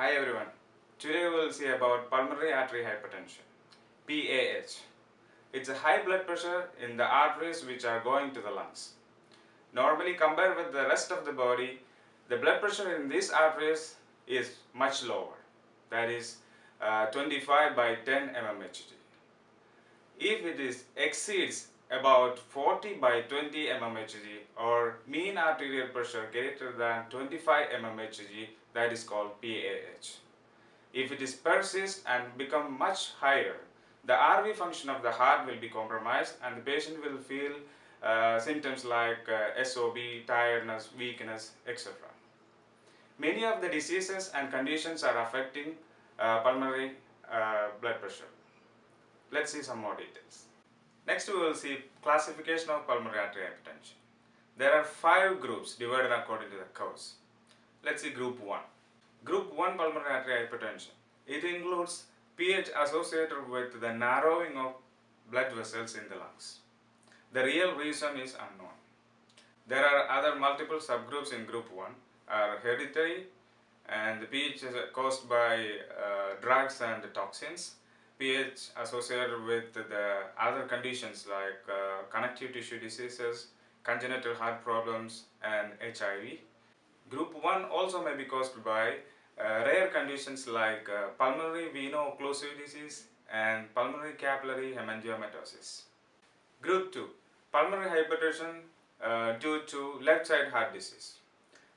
Hi everyone. Today we will see about pulmonary artery hypertension, PAH. It's a high blood pressure in the arteries which are going to the lungs. Normally compared with the rest of the body, the blood pressure in these arteries is much lower. That is uh, 25 by 10 mmHg. If it is exceeds about 40 by 20 mmHg or mean arterial pressure greater than 25 mmHg, that is called PAH. If it is persist and become much higher, the RV function of the heart will be compromised and the patient will feel uh, symptoms like uh, SOB, tiredness, weakness, etc. Many of the diseases and conditions are affecting uh, pulmonary uh, blood pressure. Let's see some more details. Next we will see classification of pulmonary artery hypertension. There are five groups divided according to the cause. Let's see group 1. Group 1 pulmonary artery hypertension. It includes PH associated with the narrowing of blood vessels in the lungs. The real reason is unknown. There are other multiple subgroups in group 1 are hereditary and the PH is caused by uh, drugs and toxins. PH associated with the other conditions like uh, connective tissue diseases, congenital heart problems and HIV. Group 1 also may be caused by uh, rare conditions like uh, pulmonary veno-occlusive disease and pulmonary capillary hemangiomatosis. Group 2 Pulmonary hypertension uh, due to left side heart disease.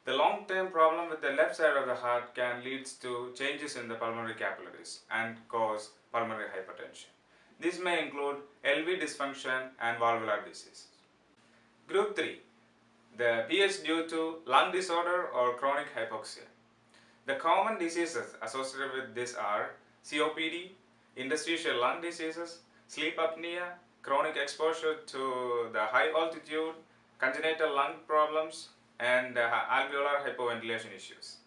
The long-term problem with the left side of the heart can lead to changes in the pulmonary capillaries and cause pulmonary hypertension. This may include LV dysfunction and valvular disease. Group 3 the PH due to lung disorder or chronic hypoxia. The common diseases associated with this are COPD, interstitial lung diseases, sleep apnea, chronic exposure to the high altitude, congenital lung problems, and uh, alveolar hypoventilation issues.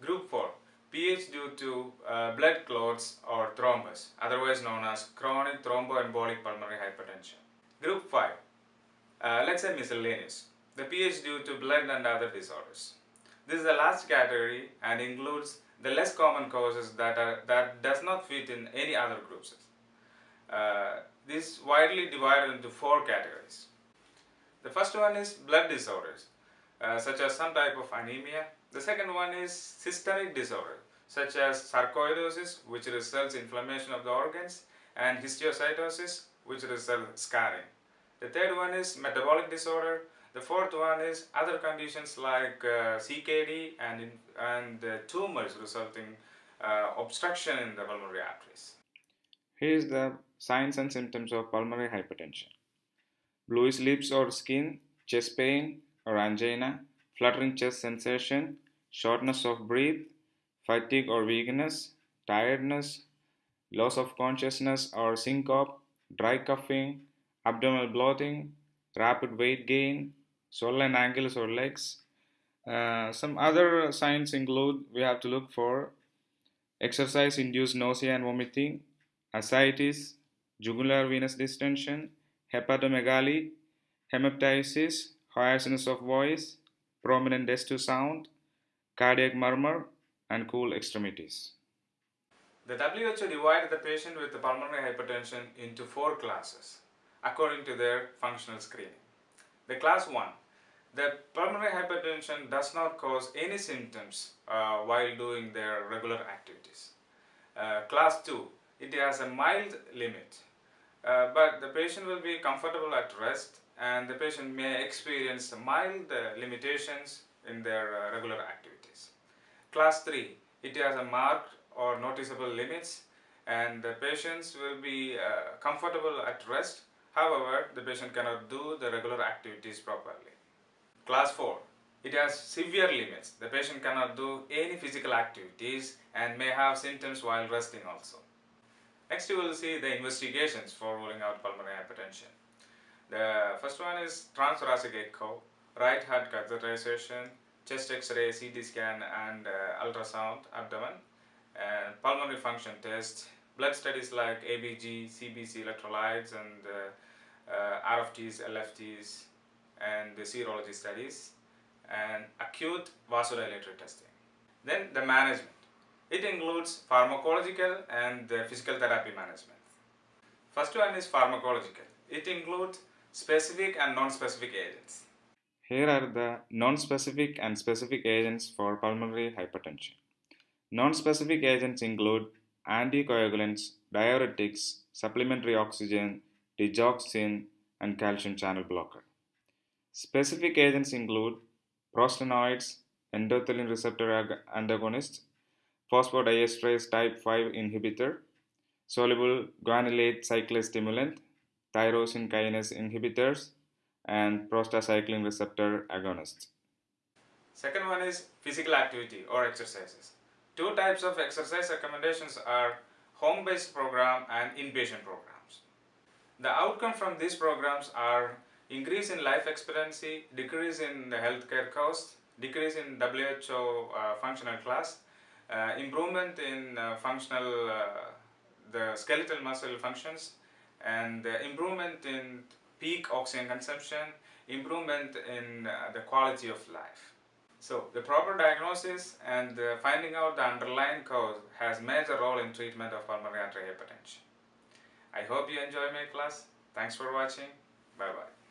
Group 4 PH due to uh, blood clots or thrombus, otherwise known as chronic thromboembolic pulmonary hypertension. Group 5 uh, let's say miscellaneous the PH due to blood and other disorders. This is the last category and includes the less common causes that, are, that does not fit in any other groups. Uh, this is widely divided into four categories. The first one is blood disorders, uh, such as some type of anemia. The second one is systemic disorder, such as sarcoidosis, which results inflammation of the organs, and histiocytosis, which results scarring. The third one is metabolic disorder, the fourth one is other conditions like uh, CKD and, and uh, tumors resulting uh, obstruction in the pulmonary arteries. Here is the signs and symptoms of pulmonary hypertension. Bluish lips or skin, chest pain or angina, fluttering chest sensation, shortness of breath, fatigue or weakness, tiredness, loss of consciousness or syncope, dry coughing, abdominal bloating, rapid weight gain, swollen ankles or legs. Uh, some other signs include we have to look for exercise induced nausea and vomiting, ascites, jugular venous distension, hepatomegaly, hemoptysis, hoarseness of voice, prominent S2 sound, cardiac murmur, and cool extremities. The WHO divided the patient with the pulmonary hypertension into four classes according to their functional screening. The class 1 the pulmonary hypertension does not cause any symptoms uh, while doing their regular activities. Uh, class 2, it has a mild limit, uh, but the patient will be comfortable at rest and the patient may experience mild uh, limitations in their uh, regular activities. Class 3, it has a marked or noticeable limits and the patients will be uh, comfortable at rest, however, the patient cannot do the regular activities properly. Class 4. It has severe limits. The patient cannot do any physical activities and may have symptoms while resting also. Next you will see the investigations for ruling out pulmonary hypertension. The first one is transthoracic echo, right heart catheterization, chest x-ray, CT scan and uh, ultrasound abdomen, and pulmonary function test, blood studies like ABG, CBC electrolytes and uh, uh, RFTs, LFTs, and the serology studies and acute vasodilator testing. Then the management. It includes pharmacological and physical therapy management. First one is pharmacological. It includes specific and non-specific agents. Here are the non-specific and specific agents for pulmonary hypertension. Non-specific agents include anticoagulants, diuretics, supplementary oxygen, digoxin, and calcium channel blocker. Specific agents include prostanoids, endothelin receptor antagonists, phosphodiesterase type 5 inhibitor, soluble guanylate cyclase stimulant, tyrosine kinase inhibitors, and prostacyclin receptor agonists. Second one is physical activity or exercises. Two types of exercise recommendations are home-based program and inpatient programs. The outcome from these programs are increase in life expectancy, decrease in the healthcare cost, decrease in WHO uh, functional class, uh, improvement in uh, functional, uh, the skeletal muscle functions, and improvement in peak oxygen consumption, improvement in uh, the quality of life. So the proper diagnosis and finding out the underlying cause has major role in treatment of pulmonary arterial hypertension. I hope you enjoy my class. Thanks for watching. Bye bye.